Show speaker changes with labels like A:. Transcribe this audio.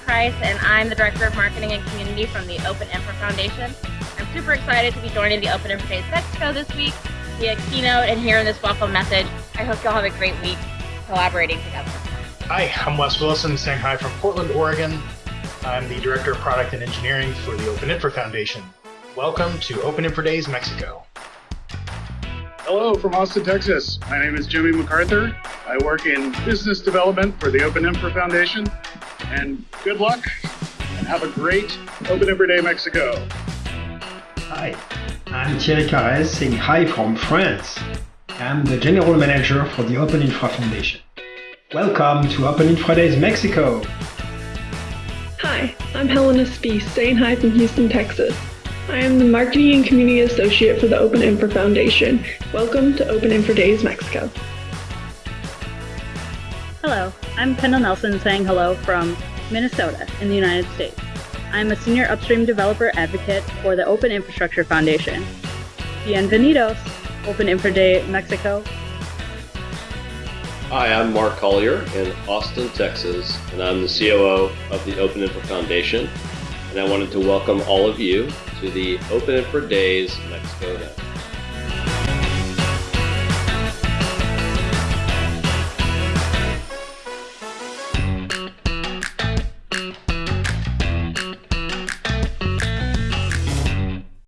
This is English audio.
A: Price, and I'm the Director of Marketing and Community from the Open Infra Foundation. I'm super excited to be joining the Open Infra Days Mexico this week via keynote and hearing this welcome message. I hope y'all have a great week collaborating together.
B: Hi, I'm Wes Wilson, saying hi from Portland, Oregon. I'm the Director of Product and Engineering for the Open Infra Foundation. Welcome to Open Infra Days Mexico.
C: Hello from Austin, Texas. My name is Jimmy McArthur. I work in business development for the Open Infra Foundation. And good luck and have a great Open Infra Day Mexico.
D: Hi, I'm Thierry Carrez saying hi from France. I'm the General Manager for the Open Infra Foundation. Welcome to Open Infra Days Mexico.
E: Hi, I'm Helena Spease saying hi from Houston, Texas. I am the Marketing and Community Associate for the Open Infra Foundation. Welcome to Open Infra Days Mexico.
F: Hello, I'm Kendall Nelson saying hello from Minnesota in the United States. I'm a senior upstream developer advocate for the Open Infrastructure Foundation. Bienvenidos, Open Infra Day Mexico.
G: Hi, I'm Mark Collier in Austin, Texas, and I'm the COO of the Open Infra Foundation. And I wanted to welcome all of you to the Open Infra Days Mexico event.